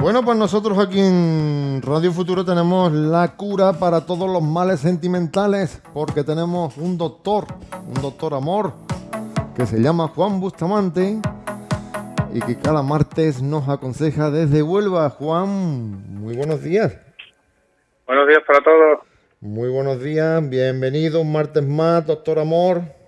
Bueno, pues nosotros aquí en Radio Futuro tenemos la cura para todos los males sentimentales, porque tenemos un doctor, un doctor amor, que se llama Juan Bustamante y que cada martes nos aconseja desde Huelva. Juan, muy buenos días. Buenos días para todos. Muy buenos días, bienvenido un martes más, doctor amor.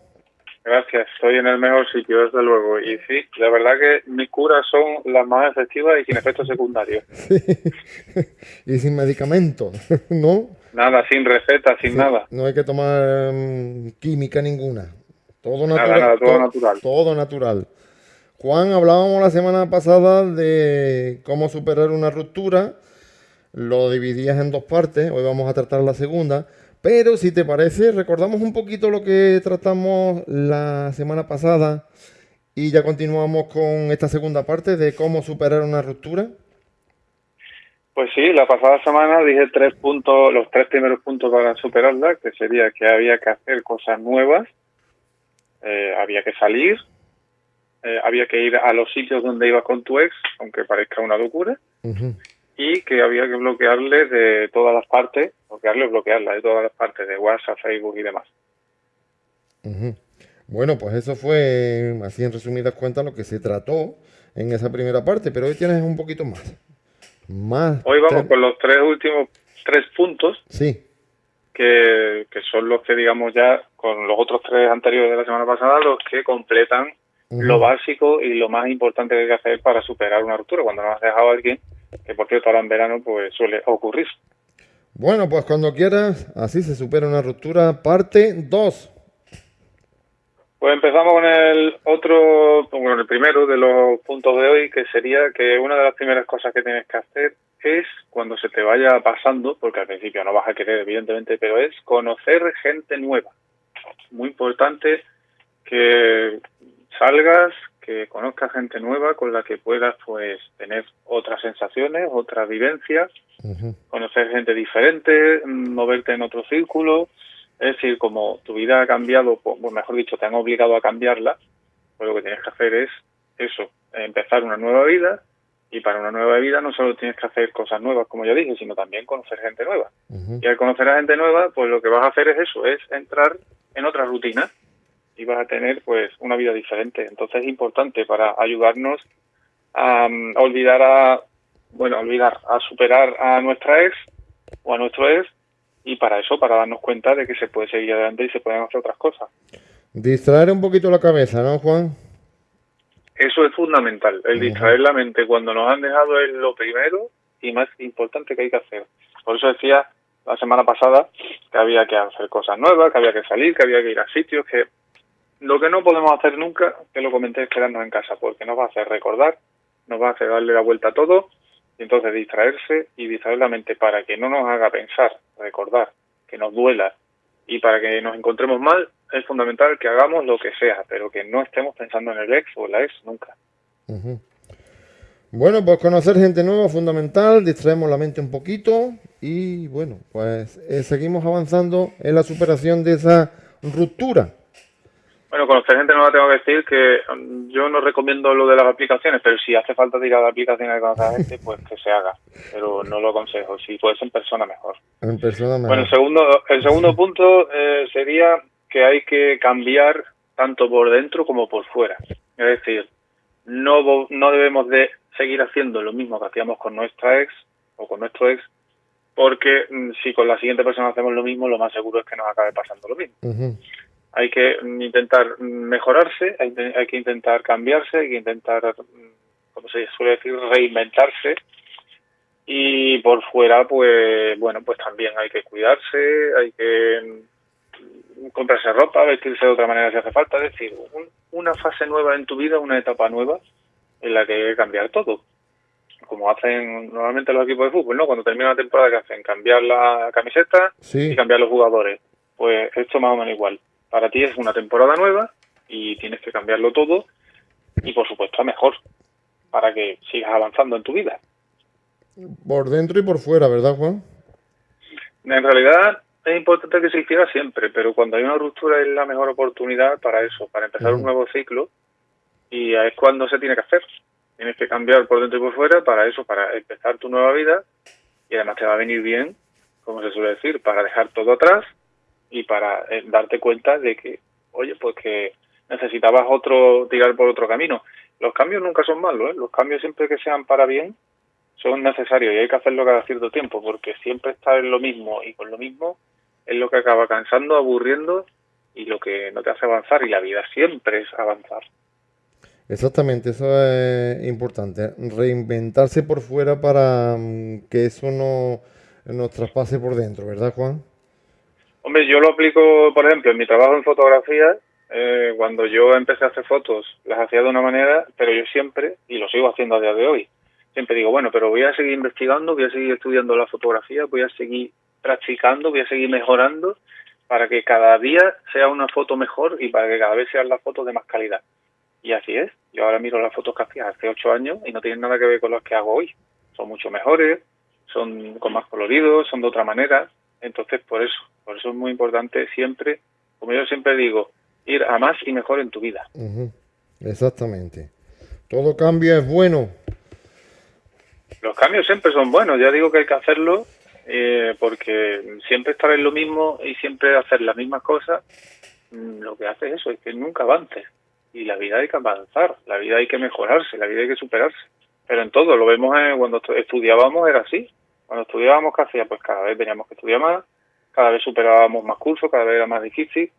Gracias, estoy en el mejor sitio, desde luego. Y sí, la verdad que mis curas son las más efectivas y sin efectos secundarios. y sin medicamentos, ¿no? Nada, sin receta, sin nada. No hay que tomar mm, química ninguna. Todo natural. Nada, todo, natural. Todo natural. Juan, hablábamos la semana pasada de cómo superar una ruptura. Lo dividías en dos partes. Hoy vamos a tratar la segunda. Pero si te parece, recordamos un poquito lo que tratamos la semana pasada y ya continuamos con esta segunda parte de cómo superar una ruptura. Pues sí, la pasada semana dije tres puntos, los tres primeros puntos para superarla, que sería que había que hacer cosas nuevas, eh, había que salir, eh, había que ir a los sitios donde ibas con tu ex, aunque parezca una locura, y que había que bloquearle de todas las partes, bloquearle o bloquearla de todas las partes de WhatsApp, Facebook y demás. Bueno, pues eso fue, así en resumidas cuentas, lo que se trató en esa primera parte, pero hoy tienes un poquito más. más hoy vamos con los tres últimos tres puntos. Sí. Que, que son los que, digamos, ya con los otros tres anteriores de la semana pasada, los que completan lo básico y lo más importante que hay que hacer para superar una ruptura. Cuando nos has dejado a alguien, que por cierto ahora en verano pues suele ocurrir. Bueno, pues cuando quieras, así se supera una ruptura, parte 2. Pues empezamos con el otro, bueno, el primero de los puntos de hoy, que sería que una de las primeras cosas que tienes que hacer es, cuando se te vaya pasando, porque al principio no vas a querer, evidentemente, pero es conocer gente nueva. Muy importante que salgas, que conozcas gente nueva con la que puedas pues tener otras sensaciones, otras vivencias, conocer gente diferente, moverte en otro círculo, es decir, como tu vida ha cambiado, pues, mejor dicho, te han obligado a cambiarla, pues lo que tienes que hacer es eso, empezar una nueva vida. Y para una nueva vida no solo tienes que hacer cosas nuevas, como ya dije, sino también conocer gente nueva. Y al conocer a gente nueva, pues lo que vas a hacer es eso, es entrar en otra rutina y vas a tener pues una vida diferente. Entonces es importante para ayudarnos a, mm, olvidar a, bueno, olvidar, a superar a nuestra ex o a nuestro ex y para eso, para darnos cuenta de que se puede seguir adelante y se pueden hacer otras cosas. Distraer un poquito la cabeza, ¿no, Juan? Eso es fundamental. El distraer la mente cuando nos han dejado es lo primero y más importante que hay que hacer. Por eso decía la semana pasada que había que hacer cosas nuevas, que había que salir, que había que ir a sitios, que lo que no podemos hacer nunca, que lo comenté, es quedarnos en casa, porque nos va a hacer recordar, nos va a hacer darle la vuelta a todo, y entonces distraerse y distraer la mente para que no nos haga pensar, recordar, que nos duela, y para que nos encontremos mal, es fundamental que hagamos lo que sea, pero que no estemos pensando en el ex o la ex nunca. Bueno, pues conocer gente nueva es fundamental, distraemos la mente un poquito y bueno, pues eh, seguimos avanzando en la superación de esa ruptura. Bueno, conocer gente nueva tengo que decir que mm, yo no recomiendo lo de las aplicaciones, pero si hace falta tirar a la aplicación y conocer a gente, pues que se haga. Pero no lo aconsejo. Si puede ser en persona, mejor. En persona, mejor. Bueno, el segundo, el segundo punto eh, sería que hay que cambiar tanto por dentro como por fuera. Es decir, no, no debemos de seguir haciendo lo mismo que hacíamos con nuestra ex o con nuestro ex, porque mm, si con la siguiente persona hacemos lo mismo, lo más seguro es que nos acabe pasando lo mismo hay que intentar mejorarse, hay, que intentar cambiarse, hay que intentar, como se suele decir, reinventarse. Y por fuera, pues bueno, pues también hay que cuidarse, hay que comprarse ropa, vestirse de otra manera si hace falta. Es decir, una fase nueva en tu vida, una etapa nueva en la que hay que cambiar todo. Como hacen normalmente los equipos de fútbol, ¿no? Cuando termina la temporada, que hacen? Cambiar la camiseta y cambiar los jugadores. Pues esto más o menos igual para ti es una temporada nueva y tienes que cambiarlo todo y por supuesto a mejor para que sigas avanzando en tu vida. Por dentro y por fuera, ¿verdad, Juan? En realidad es importante que se hiciera siempre, pero cuando hay una ruptura es la mejor oportunidad para eso, para empezar un nuevo ciclo y es cuando se tiene que hacer. Tienes que cambiar por dentro y por fuera para eso, para empezar tu nueva vida y además te va a venir bien, como se suele decir, para dejar todo atrás y para eh, darte cuenta de que, oye, pues que necesitabas otro, tirar por otro camino. Los cambios nunca son malos, ¿eh? los cambios siempre que sean para bien son necesarios y hay que hacerlo cada cierto tiempo porque siempre estar en lo mismo y con lo mismo es lo que acaba cansando, aburriendo y lo que no te hace avanzar y la vida siempre es avanzar. Exactamente, eso es importante, reinventarse por fuera para mm, que eso no nos traspase por dentro, ¿verdad Juan? Hombre, yo lo aplico, por ejemplo, en mi trabajo en fotografía, eh, cuando yo empecé a hacer fotos, las hacía de una manera, pero yo siempre, y lo sigo haciendo a día de hoy, siempre digo, bueno, pero voy a seguir investigando, voy a seguir estudiando la fotografía, voy a seguir practicando, voy a seguir mejorando para que cada día sea una foto mejor y para que cada vez sean las fotos de más calidad. Y así es. Yo ahora miro las fotos que hacía hace ocho años y no tienen nada que ver con las que hago hoy. Son mucho mejores, son con más coloridos, son de otra manera. Entonces, por eso, por eso es muy importante siempre, como yo siempre digo, ir a más y mejor en tu vida. Exactamente. Todo cambio es bueno. Los cambios siempre son buenos. Ya digo que hay que hacerlo eh, porque siempre estar en lo mismo y siempre hacer las mismas cosas, mm, lo que hace eso es que nunca avances. Y la vida hay que avanzar, la vida hay que mejorarse, la vida hay que superarse. Pero en todo, lo vemos cuando estudiábamos, era así. Cuando estudiábamos, ¿qué hacía? Pues cada vez teníamos que estudiar más, cada vez superábamos más cursos, cada vez era más difícil.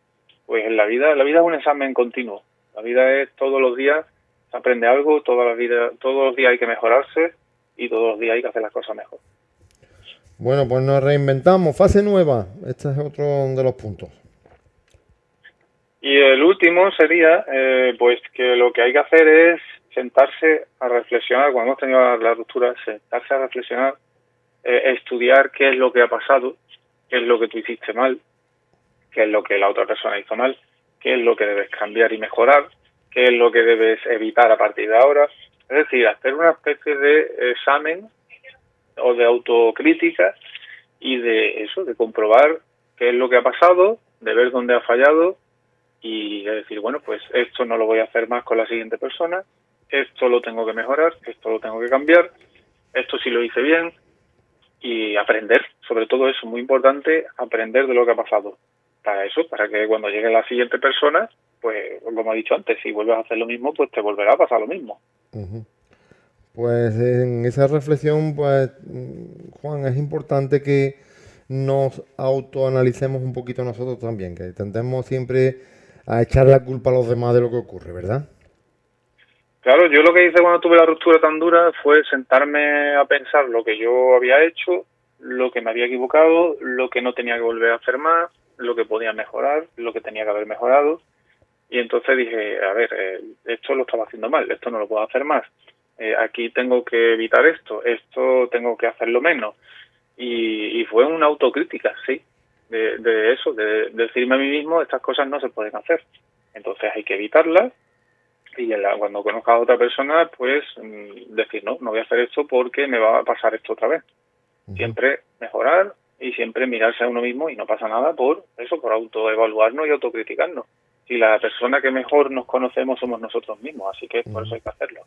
Pues en la vida, la vida es un examen continuo. La vida es todos los días, se aprende algo, toda la vida, todos los días hay que mejorarse y todos los días hay que hacer las cosas mejor. Bueno, pues nos reinventamos. Fase nueva. Este es otro de los puntos. Y el último sería, eh, pues que lo que hay que hacer es sentarse a reflexionar, cuando hemos tenido la, ruptura, sentarse a reflexionar, eh, estudiar qué es lo que ha pasado, qué es lo que tú hiciste mal, qué es lo que la otra persona hizo mal, qué es lo que debes cambiar y mejorar, qué es lo que debes evitar a partir de ahora. Es decir, hacer una especie de examen o de autocrítica y de eso, de comprobar qué es lo que ha pasado, de ver dónde ha fallado y de decir, bueno, pues esto no lo voy a hacer más con la siguiente persona, esto lo tengo que mejorar, esto lo tengo que cambiar, esto sí lo hice bien y aprender, sobre todo eso, muy importante, aprender de lo que ha pasado. Para eso, para que cuando llegue la siguiente persona, pues como he dicho antes, si vuelves a hacer lo mismo, pues te volverá a pasar lo mismo. Pues en esa reflexión, pues Juan, es importante que nos autoanalicemos un poquito nosotros también, que tendemos siempre a echar la culpa a los demás de lo que ocurre, ¿verdad? Claro, yo lo que hice cuando tuve la ruptura tan dura fue sentarme a pensar lo que yo había hecho, lo que me había equivocado, lo que no tenía que volver a hacer más, lo que podía mejorar, lo que tenía que haber mejorado. Y entonces dije, a ver, eh, esto lo estaba haciendo mal, esto no lo puedo hacer más. Eh, aquí tengo que evitar esto, esto tengo que hacerlo menos. Y, fue una autocrítica, sí, de, eso, de, decirme a mí mismo, estas cosas no se pueden hacer. Entonces hay que evitarlas y cuando conozca a otra persona, pues mm, decir, no, no voy a hacer esto porque me va a pasar esto otra vez. Siempre mejorar y siempre mirarse a uno mismo y no pasa nada por eso, por autoevaluarnos y autocriticarnos. Y la persona que mejor nos conocemos somos nosotros mismos, así que por eso hay que hacerlo.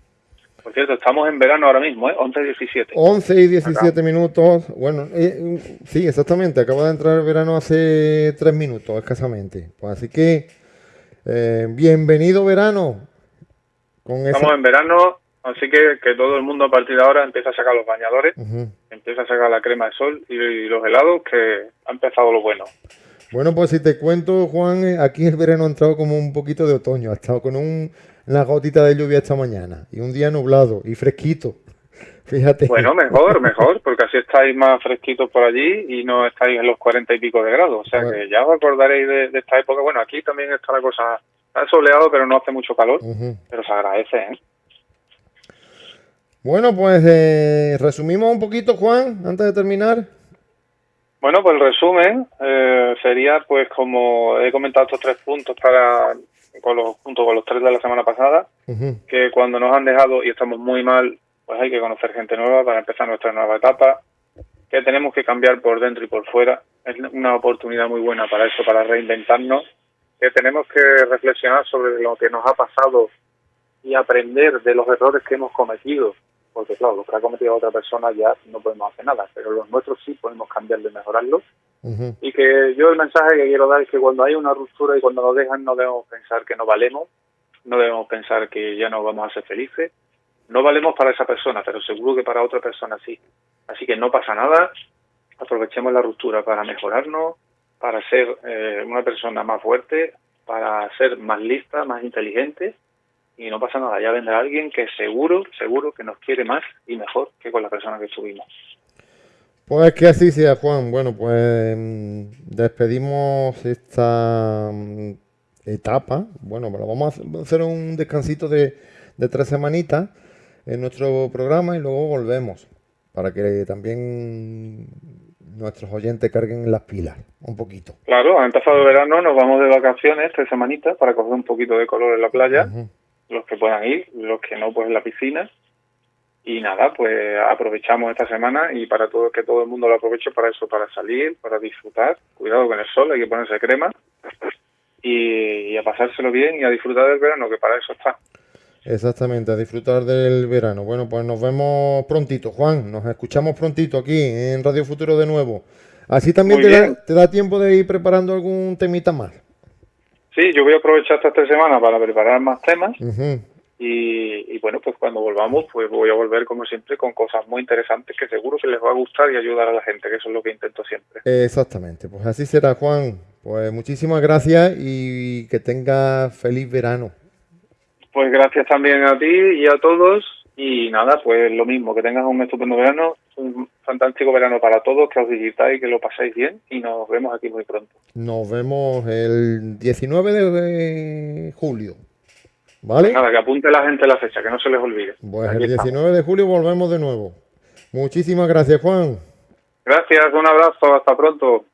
Por cierto, estamos en verano ahora mismo, ¿eh? 11 y 17. 11 y 17 minutos. Bueno, eh, sí, exactamente. Acaba de entrar el verano hace 3 minutos, escasamente. Pues así que, eh, bienvenido verano. Estamos en verano, así que que todo el mundo a partir de ahora empieza a sacar los bañadores, empieza a sacar la crema de sol y, los helados, que ha empezado lo bueno. Bueno, pues si te cuento, Juan, eh, aquí el verano ha entrado como un poquito de otoño. Ha estado con un la gotita de lluvia esta mañana y un día nublado y fresquito. Fíjate. Bueno, mejor, mejor, porque así estáis más fresquitos por allí y no estáis en los cuarenta y pico de grados. O sea que ya os acordaréis de, esta época. Bueno, aquí también está la cosa, está soleado, pero no hace mucho calor, pero se agradece, ¿eh? Bueno, pues eh, resumimos un poquito, Juan, antes de terminar. Bueno, pues el resumen eh, sería, pues como he comentado estos tres puntos para con los, junto con los tres de la semana pasada, que cuando nos han dejado y estamos muy mal, pues hay que conocer gente nueva para empezar nuestra nueva etapa, que tenemos que cambiar por dentro y por fuera. Es una oportunidad muy buena para eso, para reinventarnos, que tenemos que reflexionar sobre lo que nos ha pasado y aprender de los errores que hemos cometido, porque claro, los que ha cometido otra persona ya no podemos hacer nada, pero los nuestros sí podemos cambiarlos y mejorarlos. Y que yo el mensaje que quiero dar es que cuando hay una ruptura y cuando nos dejan no debemos pensar que no valemos, no debemos pensar que ya no vamos a ser felices. No valemos para esa persona, pero seguro que para otra persona sí. Así que no pasa nada, aprovechemos la ruptura para mejorarnos, para ser eh, una persona más fuerte, para ser más lista, más inteligente y no pasa nada, ya vendrá alguien que seguro, seguro que nos quiere más y mejor que con la persona que estuvimos. Pues que así sea, Juan. Bueno, pues mm, despedimos esta mm, etapa. Bueno, pero vamos a hacer un descansito de, de tres semanitas en nuestro programa y luego volvemos para que también nuestros oyentes carguen las pilas un poquito. Claro, ha empezado el verano, nos vamos de vacaciones tres semanitas para coger un poquito de color en la playa, los que puedan ir, los que no, pues en la piscina. Y nada, pues aprovechamos esta semana y para todo que todo el mundo lo aproveche para eso, para salir, para disfrutar. Cuidado con el sol, hay que ponerse crema y, y a pasárselo bien y a disfrutar del verano, que para eso está. Exactamente, a disfrutar del verano. Bueno, pues nos vemos prontito, Juan. Nos escuchamos prontito aquí en Radio Futuro de nuevo. Así también te da, tiempo de ir preparando algún temita más. Sí, yo voy a aprovechar esta tres semanas para preparar más temas. y, bueno, pues cuando volvamos, pues voy a volver como siempre con cosas muy interesantes que seguro que les va a gustar y ayudar a la gente, que eso es lo que intento siempre. Exactamente, pues así será, Juan. Pues muchísimas gracias y que tenga feliz verano. Pues gracias también a ti y a todos. Y nada, pues lo mismo, que tengas un estupendo verano, un fantástico verano para todos, que os visitáis, que lo pasáis bien y nos vemos aquí muy pronto. Nos vemos el 19 de julio. ¿Vale? nada, que apunte la gente la fecha, que no se les olvide. Pues el 19 de julio volvemos de nuevo. Muchísimas gracias, Juan. Gracias, un abrazo, hasta pronto.